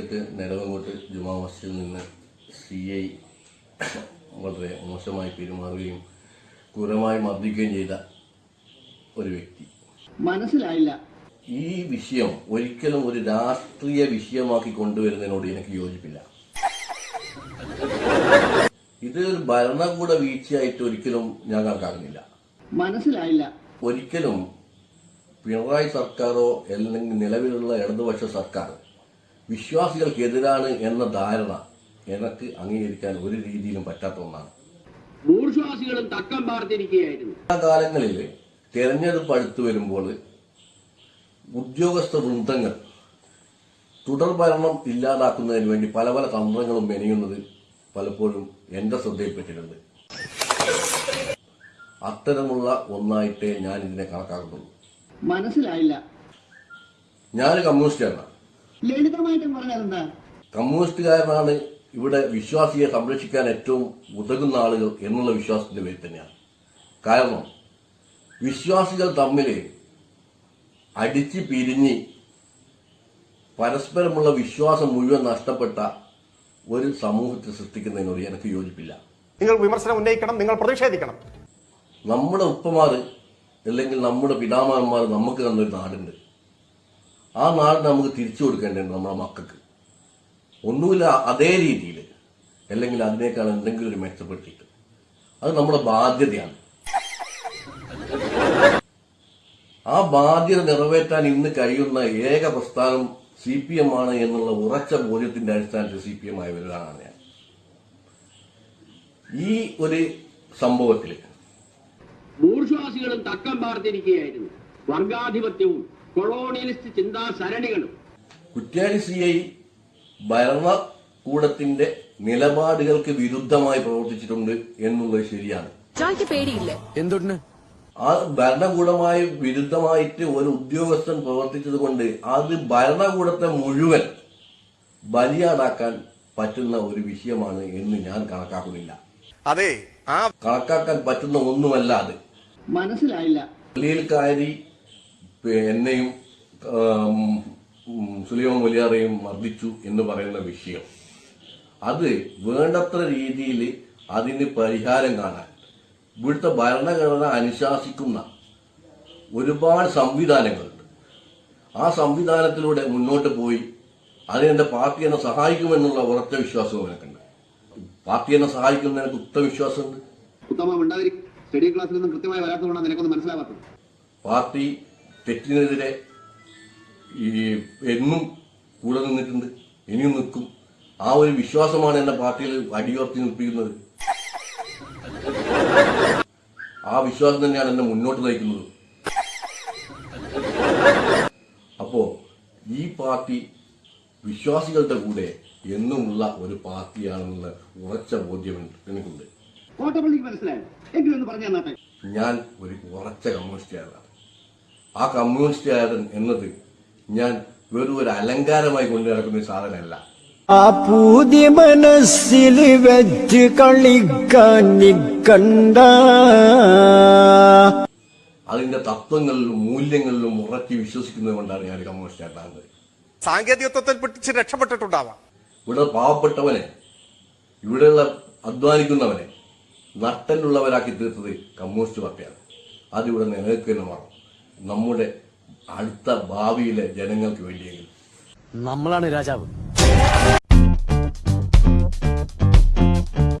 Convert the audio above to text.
കാലിക്കറ്റ് നെടുവങ്ങോട്ട് ജുമാ മസ്ജിദിൽ നിന്ന് C I വളരെ മോശമായി പെരുമാറുകയും ക്രൂരമായി മർദ്ദിക്കുകയും ചെയ്ത ഒരു വ്യക്തി. മനസ്സിലായില്ല. ഈ വിഷയം ഒരിക്കലും ഒരു രാഷ്ട്രീയ വിഷയമാക്കി കൊണ്ടുവരുന്നതിനോട് എനിക്ക് യോജിപ്പില്ല. ഇത് ഒരു ഭരണകൂട വീഴ്ചയായിട്ട് ഒരിക്കലും ഞാൻ കണക്കാക്കുന്നില്ല. മനസ്സിലായില്ല. ഒരിക്കലും പിണറായി സർക്കാരോ അല്ലെങ്കിൽ നിലവിലുള്ള ഇടതുപക്ഷ സർക്കാർ വിശ്വാസികൾക്കെതിരാണ് എന്ന ധാരണ എനിക്ക് അംഗീകരിക്കാൻ ഒരു രീതിയിലും പറ്റാത്ത ഒന്നാണ്. ഭൂർശ്വാസികളും തക്കം പാർത്തിരിക്കുകയായിരുന്നു. ആ കാലങ്ങളിൽ തെരഞ്ഞെടുപ്പ് അടുത്തു വരുമ്പോൾ ഉദ്യോഗസ്ഥ വൃന്ദങ്ങൾ തുടർ ഭരണം ഇല്ലാതാക്കുന്നതിന് വേണ്ടി പല പല തന്ത്രങ്ങളും മെനയുന്നത് പലപ്പോഴും എന്റെ ശ്രദ്ധയിൽപ്പെട്ടിട്ടുണ്ട്. അത്തരമുള്ള ഒന്നായിട്ടേ ഞാൻ ഇതിനെ കണക്കാക്കുന്നുള്ളൂ. മനസ്സിലായില്ല. ഞാൻ കമ്മ്യൂണിസ്റ്റുകാരനാണ് ലളിതമായിട്ട് പറഞ്ഞാൽ എന്താ? കമ്മ്യൂണിസ്റ്റുകാരനാണ് ഇവിടെ വിശ്വാസിയെ സംരക്ഷിക്കാൻ ഏറ്റവും ഉതകുന്ന ആളുകൾ എന്നുള്ള വിശ്വാസത്തിന്റെ പേരിൽ തന്നെയാണ്. കാരണം വിശ്വാസികൾ തമ്മിൽ അടിച്ച് പിരിഞ്ഞ് പരസ്പരമുള്ള വിശ്വാസം മുഴുവൻ നഷ്ടപ്പെട്ട ഒരു സമൂഹത്തെ സൃഷ്ടിക്കുന്നതിനോട് എനിക്ക് യോജിപ്പില്ല. നിങ്ങൾ വിമർശനം ഉന്നയിക്കണം നിങ്ങൾ പ്രതിഷേധിക്കണം. നമ്മുടെ ഉപ്പമാർ അല്ലെങ്കിൽ നമ്മുടെ പിതാമഹന്മാർ നമുക്ക് തന്നൊരു നാടുണ്ട്. ആ നാട് നമുക്ക് തിരിച്ചു കൊടുക്കേണ്ടത് നമ്മുടെ മക്കൾക്ക്. ഒന്നുമില്ല അതേ രീതിയിൽ അല്ലെങ്കിൽ അതിനേക്കാൾ എന്തെങ്കിലും ഒരു മെച്ചപ്പെടുത്തിയിട്ട് അത് നമ്മുടെ ബാധ്യതയാണ്. ആ ബാധ്യത നിറവേറ്റാൻ ഇന്ന് കഴിയുന്ന ഏക പ്രസ്ഥാനം സി പി എം ആണ് എന്നുള്ള ഉറച്ച ബോധ്യത്തിന്റെ അടിസ്ഥാനത്തിൽ സി പി എം ആയി വരികയാണ് ഞാൻ. ഈ ഒരു സംഭവത്തിൽ ഭൂർശ്വാസികളും തക്കം പാർത്തിരിക്കുകയായിരുന്നു. വർഗാധിപത്യവും കൊളോണിയലിസ്റ്റ് ചിന്താ സരണികളും കുറ്റ്യാടി സി ഐ ഭരണകൂടത്തിന്റെ നിലപാടുകൾക്ക് വിരുദ്ധമായി പ്രവർത്തിച്ചിട്ടുണ്ട് എന്നുള്ളത് ശരിയാണ്. എന്തുണ്ട് പേടിയില്ലേ. ആ ഭരണകൂടമായി വിരുദ്ധമായിട്ട് ഒരു ഉദ്യോഗസ്ഥൻ പ്രവർത്തിച്ചത് കൊണ്ട് അത് ഭരണകൂടത്തെ മുഴുവൻ ബലിയാടാക്കാൻ പറ്റുന്ന ഒരു വിഷയമാണ് എന്ന് ഞാൻ കണക്കാക്കുന്നില്ല. അതെ ആ കണക്കാക്കാൻ പറ്റുന്ന ഒന്നുമല്ല അത്. മനസ്സിലായില്ല. പള്ളിയിൽ കയറി എന്നെയും സുലിയോ സുലൈമാൻ മുലിയാറേയും മർദ്ദിച്ചു എന്ന് പറയുന്ന വിഷയം. അത് വേണ്ടത്ര രീതിയിൽ അതിന് പരിഹാരം കാണാൻ. ഇവിടുത്തെ ഭരണഘടന അനുശാസിക്കുന്ന ഒരുപാട് സംവിധാനങ്ങളുണ്ട്. ആ സംവിധാനത്തിലൂടെ മുന്നോട്ട് പോയി അതിനെന്റെ പാർട്ടി എന്നെ സഹായിക്കുമെന്നുള്ള ഉറച്ച വിശ്വാസവും എനിക്കുണ്ട്. പാർട്ടി എന്നെ സഹായിക്കുമെന്ന് എനിക്ക് ഉത്തമ വിശ്വാസമുണ്ട്. സ്റ്റഡി ക്ലാസ്സിൽ നിന്നും കൃത്യമായി വരാത്തതുകൊണ്ടാണ് നിനക്കൊന്ന് മനസ്സിലാവാത്തത്. പാർട്ടി തെറ്റിനെതിരെ ഈ എന്നും കൂടെ നിന്നിട്ടുണ്ട് ഇനിയും നിൽക്കും. ആ ഒരു വിശ്വാസമാണ് എന്നെ പാർട്ടിയിൽ അടിയോർത്തി നിർപ്പിക്കുന്നത് ആ വിശ്വാസം തന്നെയാണ് എന്നെ മുന്നോട്ട് നയിക്കുന്നത്. അപ്പോ ഈ പാർട്ടി വിശ്വാസികളുടെ കൂടെ എന്നുമുള്ള ഒരു പാർട്ടിയാണെന്നുള്ള ഉറച്ച ബോധ്യം എനിക്കുണ്ട്. ഞാൻ ഒരു ഉറച്ച കമ്മ്യൂണിസ്റ്റുകാരനാണ് ആ കമ്മ്യൂണിസ്റ്റുകാരൻ എന്നത് ഞാൻ വെറും ഒരു അലങ്കാരമായി കൊണ്ടു നടക്കുന്ന സാധനമല്ല. ആ പൂതി മനസ്സിൽ വെച്ച് കളിക്കാൻ നിക്കണ്ട അതിന്റെ തത്വങ്ങളിലും മൂല്യങ്ങളിലും ഉറക്കി വിശ്വസിക്കുന്നത് കൊണ്ടാണ് ഞാൻ കമ്മ്യൂണിസ്റ്റ് ആയിട്ടാകുന്നത്. സാങ്കേതികത്വത്തിൽ പിടിച്ച് രക്ഷപ്പെട്ടിട്ടുണ്ടാവാം. ഇവിടെ പാവപ്പെട്ടവനെ ഇവിടെയുള്ള അധ്വാനിക്കുന്നവനെ നട്ടലുള്ളവരാക്കി തീർത്തത് കമ്മ്യൂണിസ്റ്റ് പാർട്ടിയാണ്. അതിവിടെ നിലനിൽക്കുന്ന വേണം നമ്മുടെ അടുത്ത ഭാവിയിലെ ജനങ്ങൾക്ക് വേണ്ടിയെങ്കിലും. നമ്മളാണ് രാജാവ്.